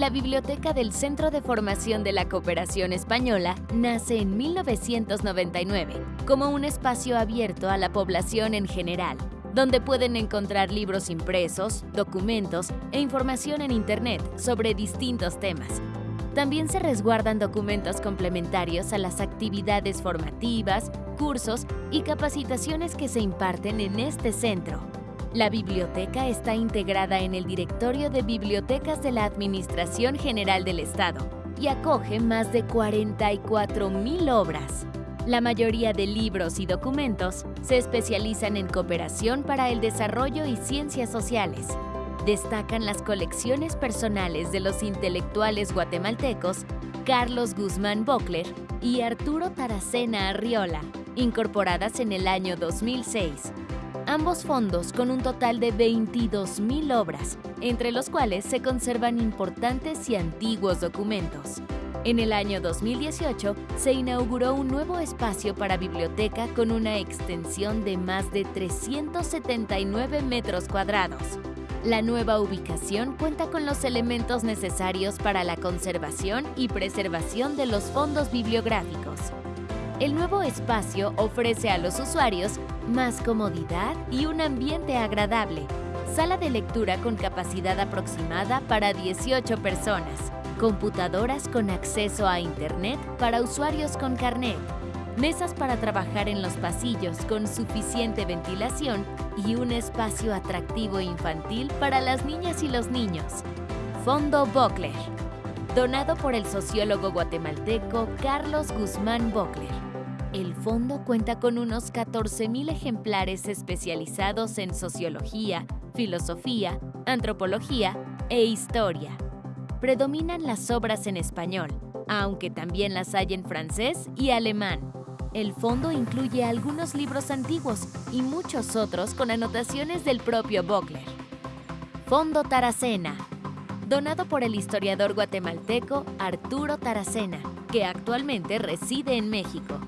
La Biblioteca del Centro de Formación de la Cooperación Española nace en 1999 como un espacio abierto a la población en general, donde pueden encontrar libros impresos, documentos e información en Internet sobre distintos temas. También se resguardan documentos complementarios a las actividades formativas, cursos y capacitaciones que se imparten en este centro. La biblioteca está integrada en el Directorio de Bibliotecas de la Administración General del Estado y acoge más de 44.000 obras. La mayoría de libros y documentos se especializan en cooperación para el desarrollo y ciencias sociales. Destacan las colecciones personales de los intelectuales guatemaltecos Carlos Guzmán Bockler y Arturo Taracena Arriola, incorporadas en el año 2006 ambos fondos con un total de 22.000 obras, entre los cuales se conservan importantes y antiguos documentos. En el año 2018 se inauguró un nuevo espacio para biblioteca con una extensión de más de 379 metros cuadrados. La nueva ubicación cuenta con los elementos necesarios para la conservación y preservación de los fondos bibliográficos. El nuevo espacio ofrece a los usuarios más comodidad y un ambiente agradable. Sala de lectura con capacidad aproximada para 18 personas. Computadoras con acceso a Internet para usuarios con carnet. Mesas para trabajar en los pasillos con suficiente ventilación y un espacio atractivo infantil para las niñas y los niños. Fondo Bockler. Donado por el sociólogo guatemalteco Carlos Guzmán Bockler. El fondo cuenta con unos 14.000 ejemplares especializados en sociología, filosofía, antropología e historia. Predominan las obras en español, aunque también las hay en francés y alemán. El fondo incluye algunos libros antiguos y muchos otros con anotaciones del propio Bockler. Fondo Taracena, donado por el historiador guatemalteco Arturo Taracena, que actualmente reside en México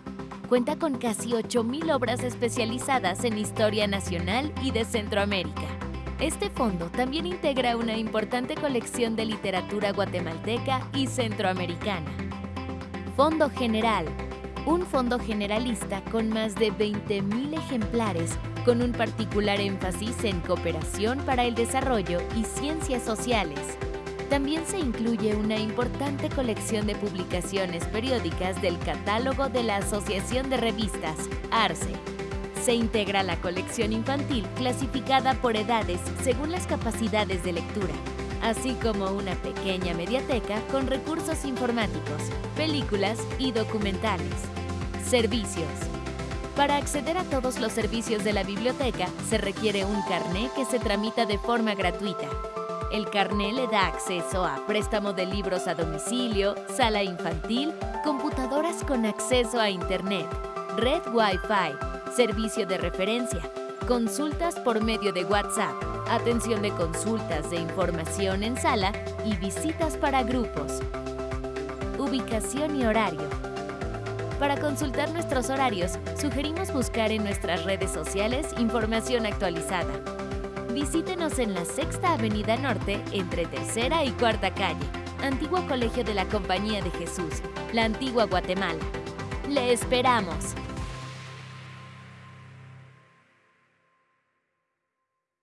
cuenta con casi 8.000 obras especializadas en historia nacional y de Centroamérica. Este fondo también integra una importante colección de literatura guatemalteca y centroamericana. Fondo General, un fondo generalista con más de 20.000 ejemplares con un particular énfasis en cooperación para el desarrollo y ciencias sociales, también se incluye una importante colección de publicaciones periódicas del catálogo de la Asociación de Revistas, ARCE. Se integra la colección infantil clasificada por edades según las capacidades de lectura, así como una pequeña mediateca con recursos informáticos, películas y documentales. Servicios. Para acceder a todos los servicios de la biblioteca se requiere un carné que se tramita de forma gratuita el carné le da acceso a préstamo de libros a domicilio, sala infantil, computadoras con acceso a Internet, red Wi-Fi, servicio de referencia, consultas por medio de WhatsApp, atención de consultas de información en sala y visitas para grupos. Ubicación y horario. Para consultar nuestros horarios, sugerimos buscar en nuestras redes sociales información actualizada visítenos en la Sexta Avenida Norte entre Tercera y Cuarta Calle, Antiguo Colegio de la Compañía de Jesús, la Antigua Guatemala. ¡Le esperamos!